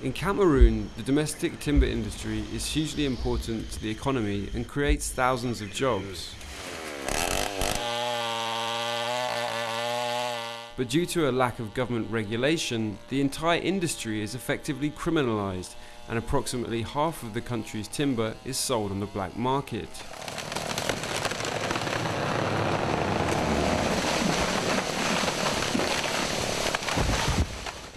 In Cameroon, the domestic timber industry is hugely important to the economy and creates thousands of jobs. But due to a lack of government regulation, the entire industry is effectively criminalized and approximately half of the country's timber is sold on the black market.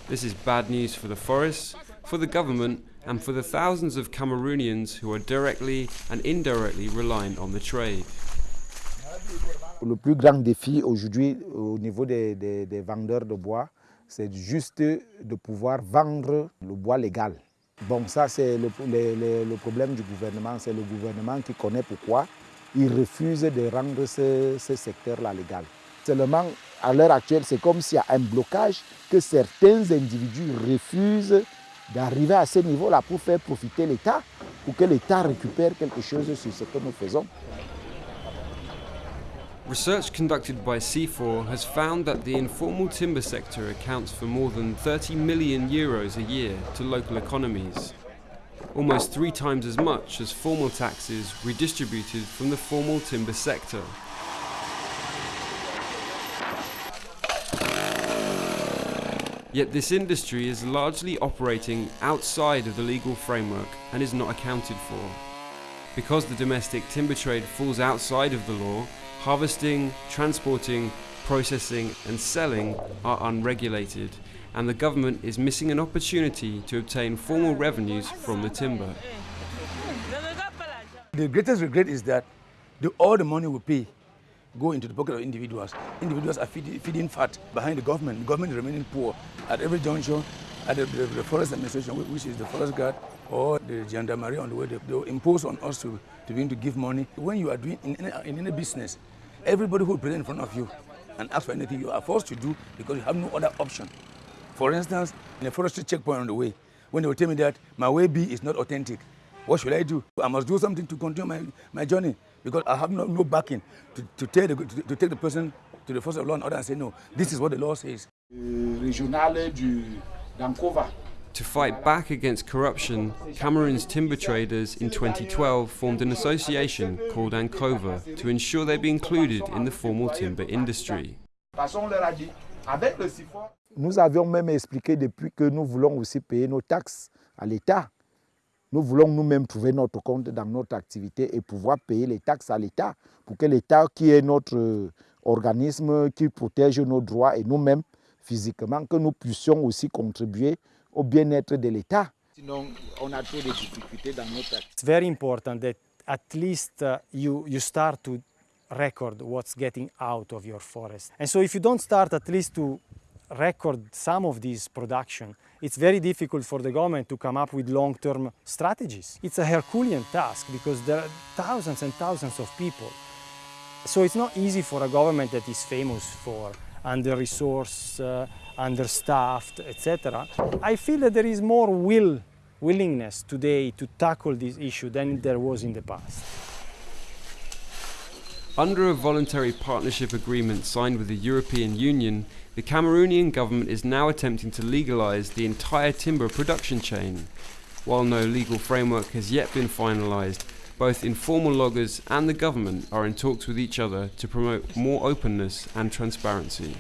This is bad news for the forests, for the government, and for the thousands of Cameroonians who are directly and indirectly reliant on the trade. Le plus grand défi aujourd'hui au niveau des, vendeurs de bois, c'est juste de pouvoir vendre le bois légal. Bon, ça c'est le, problème du gouvernement, c'est le gouvernement qui connaît pourquoi il refuse de rendre ce, ce secteur-là légal. Seulement, à l'heure actuelle, c'est comme s'il y a un blocage que certains individus refusent d'arriver à ce niveau-là pour faire profiter l'État, pour que l'État récupère quelque chose sur ce que nous faisons. Research conducted by CIFOR has found that the informal timber sector accounts for more than 30 million euros a year to local economies, almost three times as much as formal taxes redistributed from the formal timber sector. Yet this industry is largely operating outside of the legal framework and is not accounted for. Because the domestic timber trade falls outside of the law, harvesting, transporting, processing and selling are unregulated and the government is missing an opportunity to obtain formal revenues from the timber. The greatest regret is that the, all the money we pay go into the pocket of individuals. Individuals are feeding, feeding fat behind the government. The government is remaining poor at every juncture. At the, the, the forest administration, which is the forest guard or the gendarmerie on the way, they, they impose on us to, to begin to give money. When you are doing in any, in any business, everybody who present in front of you and ask for anything, you are forced to do because you have no other option. For instance, in a forestry checkpoint on the way, when they will tell me that my waybill is not authentic, what should I do? I must do something to continue my, my journey because I have no, no backing to, to, tell the, to, to take the person to the force of law and order and say, no, this is what the law says. To fight back against corruption, Cameroon's timber traders in 2012 formed an association called ANCOVA to ensure they be included in the formal timber industry. Nous avions même expliqué depuis que nous voulons aussi payer nos taxes à l'État. Nous voulons nous-mêmes trouver notre compte dans notre activité et pouvoir payer les taxes à l'État pour que l'État, qui est notre organisme qui protège nos droits et nous-mêmes physiquement, que nous puissions aussi contribuer au bien-être de l'État. Sinon, on a trop de difficultés dans notre activité. It's very important that at least uh, you, you start to record what's getting out of your forest. And so if you don't start at least to record some of this production, it's very difficult for the government to come up with long-term strategies. It's a Herculean task because there are thousands and thousands of people. So it's not easy for a government that is famous for under-resourced, uh, understaffed, etc. I feel that there is more will, willingness today to tackle this issue than there was in the past. Under a voluntary partnership agreement signed with the European Union, the Cameroonian government is now attempting to legalise the entire timber production chain. While no legal framework has yet been finalised, both informal loggers and the government are in talks with each other to promote more openness and transparency.